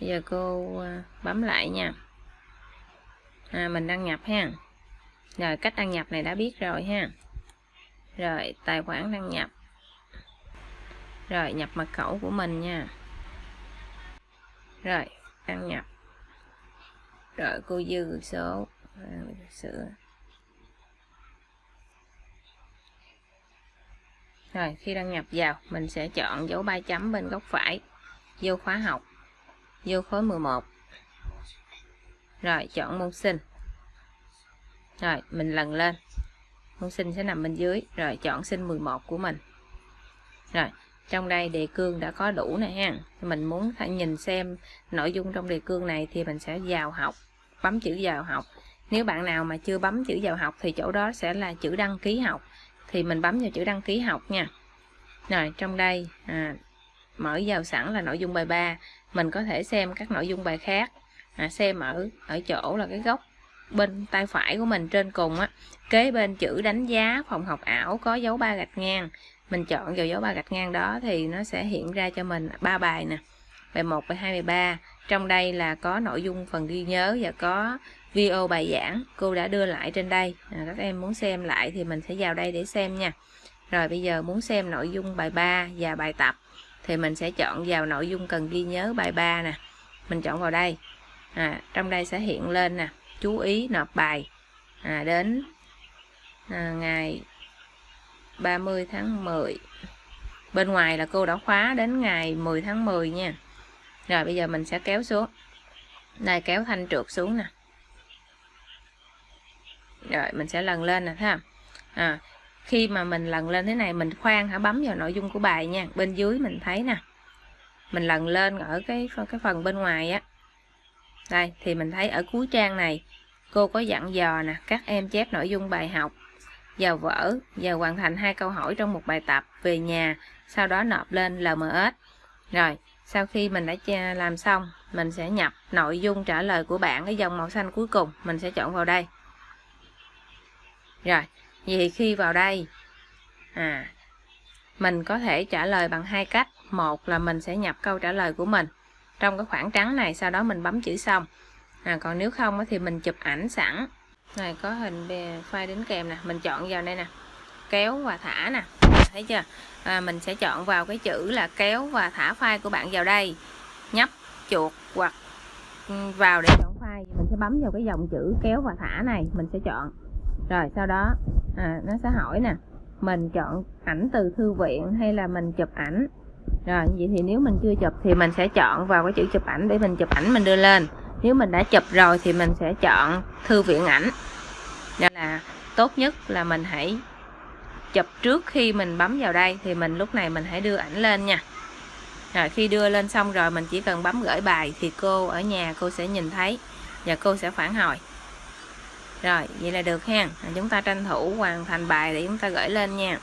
bây giờ cô ờ, bấm lại nha. À, mình đăng nhập ha. Rồi cách đăng nhập này đã biết rồi ha. Rồi tài khoản đăng nhập. Rồi nhập mật khẩu của mình nha. Rồi đăng nhập. Rồi cô dư số ờ, sửa. Rồi khi đăng nhập vào mình sẽ chọn dấu ba chấm bên góc phải vô khóa học vô khối 11 rồi chọn môn sinh. Rồi mình lần lên. Môn sinh sẽ nằm bên dưới. Rồi chọn sinh 11 của mình. Rồi trong đây đề cương đã có đủ này ha. Mình muốn nhìn xem nội dung trong đề cương này thì mình sẽ vào học bấm chữ vào học. Nếu bạn nào mà chưa bấm chữ vào học thì chỗ đó sẽ là chữ đăng ký học. Thì mình bấm vào chữ đăng ký học nha. Rồi trong đây à, mở vào sẵn là nội dung bài 3 mình có thể xem các nội dung bài khác. À, xem ở ở chỗ là cái góc bên tay phải của mình trên cùng á. Kế bên chữ đánh giá phòng học ảo có dấu ba gạch ngang. Mình chọn vào dấu ba gạch ngang đó thì nó sẽ hiện ra cho mình ba bài nè. Bài 1, bài 2, bài 3 trong đây là có nội dung phần ghi nhớ và có video bài giảng cô đã đưa lại trên đây. À, các em muốn xem lại thì mình sẽ vào đây để xem nha. Rồi bây giờ muốn xem nội dung bài 3 và bài tập thì mình sẽ chọn vào nội dung cần ghi nhớ bài 3 nè. Mình chọn vào đây. À, trong đây sẽ hiện lên nè. Chú ý nộp bài. À, đến à, ngày 30 tháng 10 bên ngoài là cô đã khóa đến ngày 10 tháng 10 nha. Rồi bây giờ mình sẽ kéo xuống. Đây kéo thanh trượt xuống nè. Rồi mình sẽ lần lên nè thấy không? À, khi mà mình lần lên thế này, mình khoan hả? Bấm vào nội dung của bài nha. Bên dưới mình thấy nè. Mình lần lên ở cái cái phần bên ngoài á. Đây, thì mình thấy ở cuối trang này, cô có dặn dò nè, các em chép nội dung bài học vào vở và hoàn thành hai câu hỏi trong một bài tập, về nhà, sau đó nộp lên LMS rồi, sau khi mình đã làm xong, mình sẽ nhập nội dung trả lời của bạn, cái dòng màu xanh cuối cùng, mình sẽ chọn vào đây. Rồi vì khi vào đây à mình có thể trả lời bằng hai cách. Một là mình sẽ nhập câu trả lời của mình. Trong cái khoảng trắng này sau đó mình bấm chữ xong. À, còn nếu không thì mình chụp ảnh sẵn. Này có hình file đính kèm nè mình chọn vào đây nè. Kéo và thả nè. Thấy chưa? À, mình sẽ chọn vào cái chữ là kéo và thả file của bạn vào đây. Nhấp chuột hoặc ừ, vào để chọn file mình sẽ bấm vào cái dòng chữ kéo và thả này mình sẽ chọn. Rồi sau đó à, nó sẽ hỏi nè mình chọn ảnh từ thư viện hay là mình chụp ảnh? Rồi vậy thì nếu mình chưa chụp thì mình sẽ chọn vào cái chữ chụp ảnh để mình chụp ảnh mình đưa lên. Nếu mình đã chụp rồi thì mình sẽ chọn thư viện ảnh. Nên là tốt nhất là mình hãy chụp trước khi mình bấm vào đây thì mình lúc này mình hãy đưa ảnh lên nha. Rồi khi đưa lên xong rồi mình chỉ cần bấm gửi bài thì cô ở nhà cô sẽ nhìn thấy và cô sẽ phản hồi rồi, vậy là được ha chúng ta tranh thủ hoàn thành bài để chúng ta gửi lên nha.